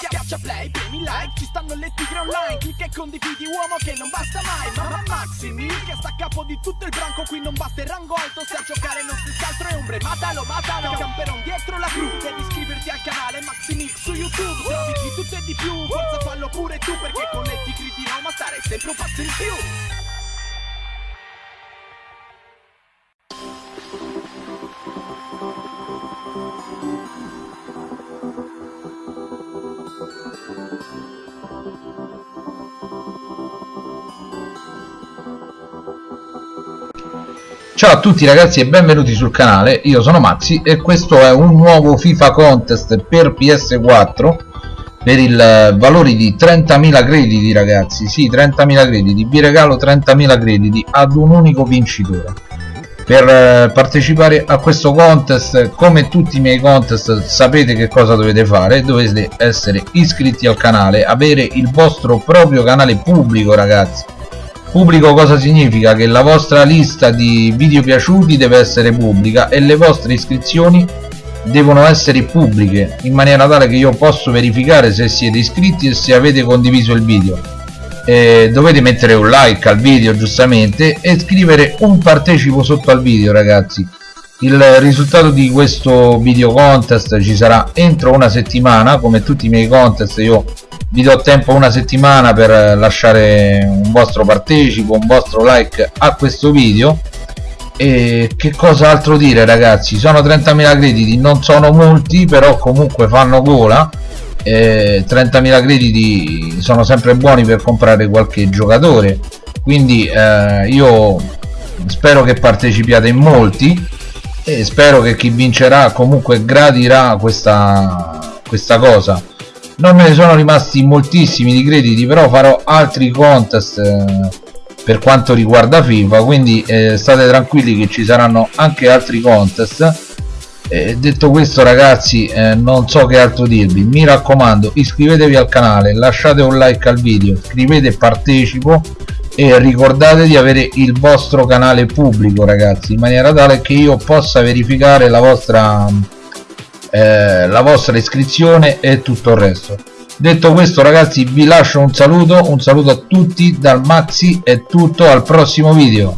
Schiaccia play, premi like, ci stanno le tigre online. Clicca e condividi uomo che non basta mai. Mamma Maxi Mil che sta a capo di tutto il branco. Qui non batte il rango alto, se a giocare non si altro è ombre. Matalo, matalo, camperon dietro la cru. Devi iscriverti al canale Maxi Mix su YouTube. Trovi di tutto e di più, forza fallo pure tu Perché con le tigre di Roma stare sempre un passo in più Ciao a tutti ragazzi e benvenuti sul canale, io sono Maxi e questo è un nuovo FIFA Contest per PS4 per il eh, valore di 30.000 crediti ragazzi, sì 30.000 crediti, vi regalo 30.000 crediti ad un unico vincitore. Per eh, partecipare a questo contest come tutti i miei contest sapete che cosa dovete fare. Dovete essere iscritti al canale avere il vostro proprio canale pubblico ragazzi Pubblico cosa significa? Che la vostra lista di video piaciuti deve essere pubblica e le vostre iscrizioni devono essere pubbliche in maniera tale che io posso verificare se siete iscritti e se avete condiviso il video e dovete mettere un like al video giustamente e scrivere un partecipo sotto al video ragazzi il risultato di questo video contest ci sarà entro una settimana come tutti i miei contest io vi do tempo una settimana per lasciare un vostro partecipo un vostro like a questo video. E che cosa altro dire ragazzi? Sono 30.000 crediti non sono molti però comunque fanno gola. Eh, 30.000 crediti sono sempre buoni per comprare qualche giocatore. Quindi eh, io spero che partecipiate in molti e spero che chi vincerà comunque gradirà questa, questa cosa. Non me ne sono rimasti moltissimi di crediti però farò altri contest eh, per quanto riguarda FIFA quindi eh, state tranquilli che ci saranno anche altri contest. Eh, detto questo ragazzi eh, non so che altro dirvi. Mi raccomando iscrivetevi al canale lasciate un like al video scrivete partecipo e ricordate di avere il vostro canale pubblico ragazzi in maniera tale che io possa verificare la vostra eh, la vostra iscrizione e tutto il resto. Detto questo ragazzi vi lascio un saluto un saluto a tutti dal Maxi è tutto al prossimo video